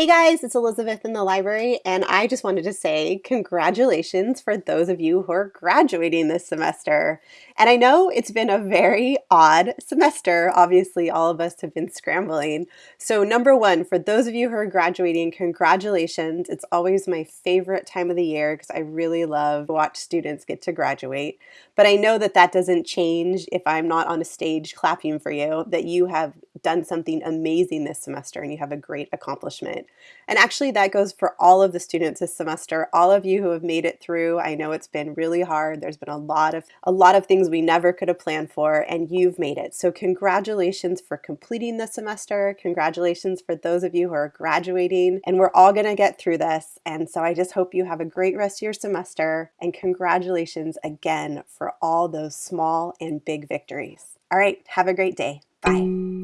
Hey guys, it's Elizabeth in the library, and I just wanted to say congratulations for those of you who are graduating this semester. And I know it's been a very odd semester. Obviously, all of us have been scrambling. So, number one, for those of you who are graduating, congratulations. It's always my favorite time of the year because I really love to watch students get to graduate. But I know that that doesn't change if I'm not on a stage clapping for you, that you have done something amazing this semester and you have a great accomplishment. And actually that goes for all of the students this semester, all of you who have made it through. I know it's been really hard. There's been a lot of a lot of things we never could have planned for and you've made it. So congratulations for completing the semester. Congratulations for those of you who are graduating and we're all going to get through this. And so I just hope you have a great rest of your semester and congratulations again for all those small and big victories. All right, have a great day. Bye.